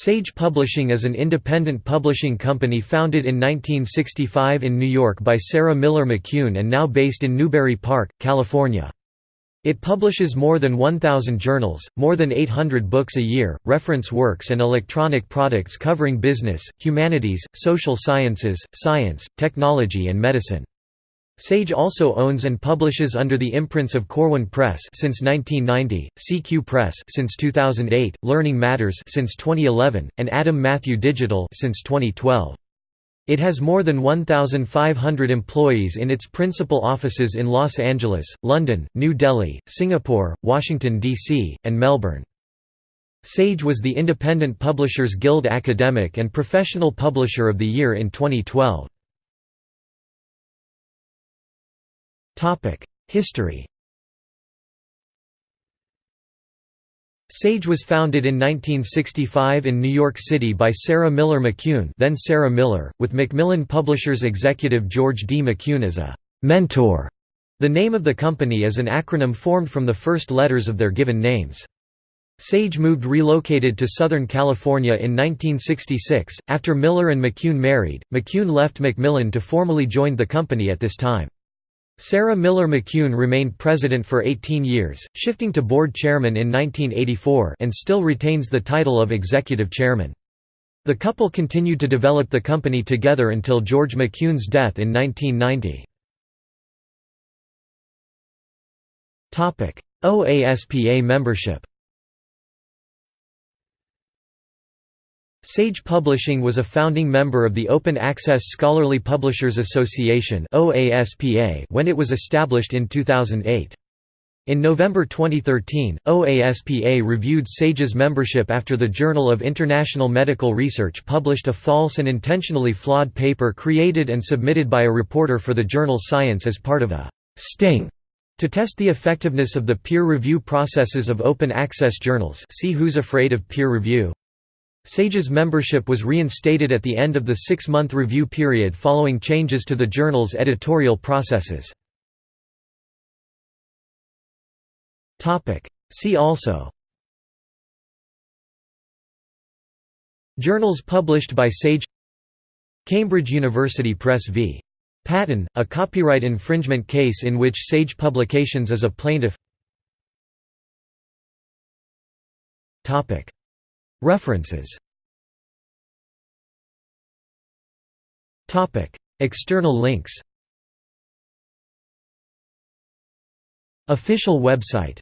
Sage Publishing is an independent publishing company founded in 1965 in New York by Sara Miller McCune and now based in Newbury Park, California. It publishes more than 1,000 journals, more than 800 books a year, reference works and electronic products covering business, humanities, social sciences, science, technology and medicine. Sage also owns and publishes under the imprints of Corwin Press since 1990, CQ Press since 2008, Learning Matters since 2011, and Adam Matthew Digital since 2012. It has more than 1,500 employees in its principal offices in Los Angeles, London, New Delhi, Singapore, Washington, D.C., and Melbourne. Sage was the Independent Publishers Guild Academic and Professional Publisher of the Year in 2012. History Sage was founded in 1965 in New York City by Sara Miller McCune then Sara Miller, with Macmillan Publishers executive George D. McCune as a «mentor». The name of the company is an acronym formed from the first letters of their given names. Sage moved relocated to Southern California in 1966. After Miller and McCune married, McCune left Macmillan to formally join the company at this time. Sara Miller McCune remained president for 18 years, shifting to board chairman in 1984 and still retains the title of executive chairman. The couple continued to develop the company together until George McCune's death in 1990. OASPA membership Sage Publishing was a founding member of the Open Access Scholarly Publishers Association when it was established in 2008. In November 2013, OASPA reviewed SAGE's membership after the Journal of International Medical Research published a false and intentionally flawed paper created and submitted by a reporter for the journal Science as part of a «sting» to test the effectiveness of the peer review processes of open access journals see Who's Afraid of Peer Review? SAGE's membership was reinstated at the end of the six-month review period following changes to the journal's editorial processes. See also. Journals published by SAGE. Cambridge University Press v. Patton, a copyright infringement case in which SAGE Publications is a plaintiff References. Topic External links. Official website